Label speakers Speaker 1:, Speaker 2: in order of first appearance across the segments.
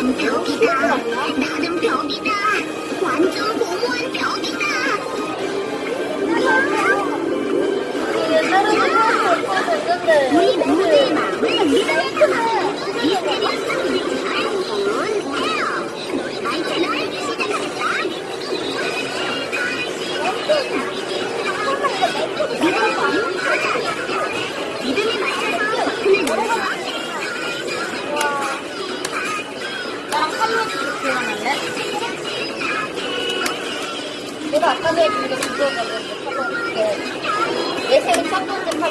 Speaker 1: 벽이다. 나는 벽이다. 완전 고무한 벽이다. 우리 모두의 마음을 리메이크 그 마음. 내가 아까 전에 그거 그거거든. 팔로우 티켓. 내 생일 첫 번째 팔로우 티켓.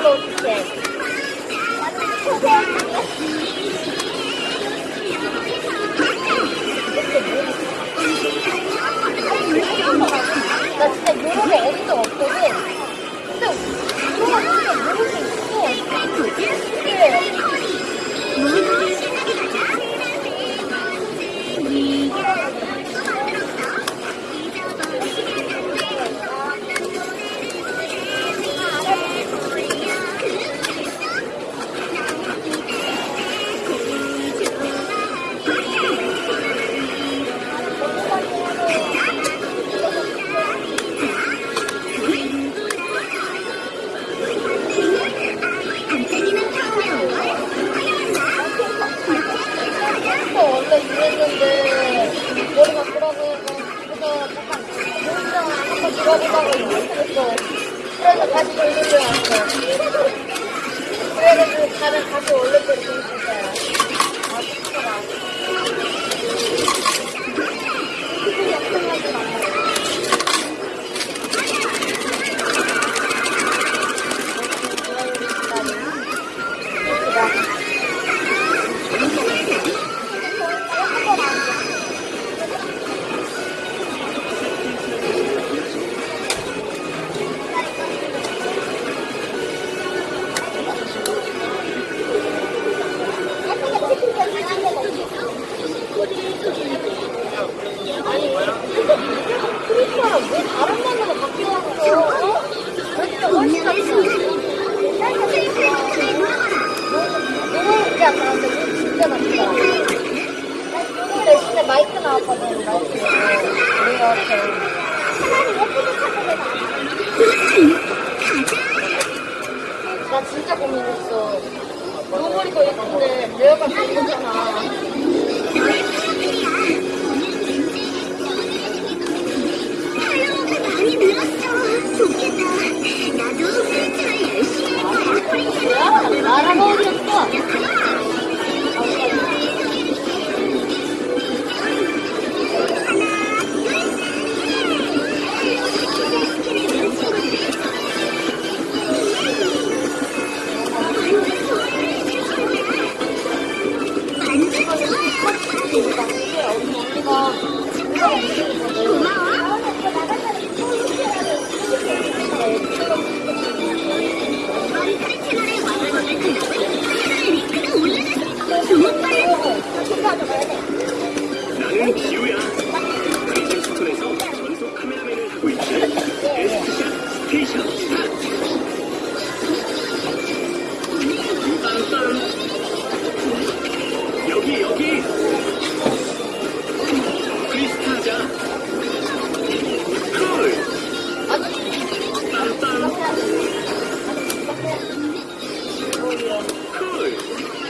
Speaker 1: 그래서 다시 돌리려 왔어 그래가지고 다른 다시 대로 돌렸어 나 진짜 고민했어. 노머리도 예쁜데 레어가 비싸잖아
Speaker 2: 나는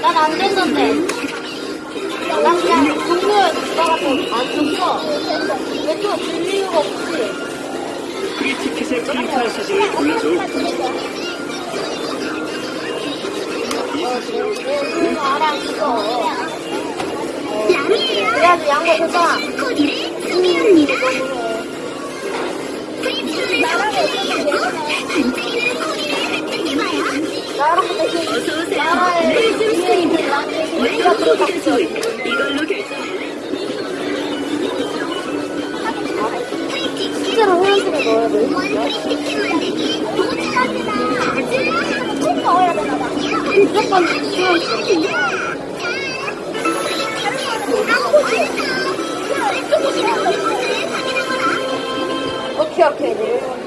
Speaker 1: 난 안 됐는데. 난 그냥 누가 가서 안 줬어. 왜또 줄 이유가 없지?
Speaker 2: 프리 티켓의 프린트한 사진을 골라줘. 이 사진으로
Speaker 1: 이거. 그래야지 양보 되잖아.
Speaker 3: 코디를 수미합니다. 프린트를 선
Speaker 1: 넣어야 돼. 꼭 넣어야. 오케이, 오케이. 네.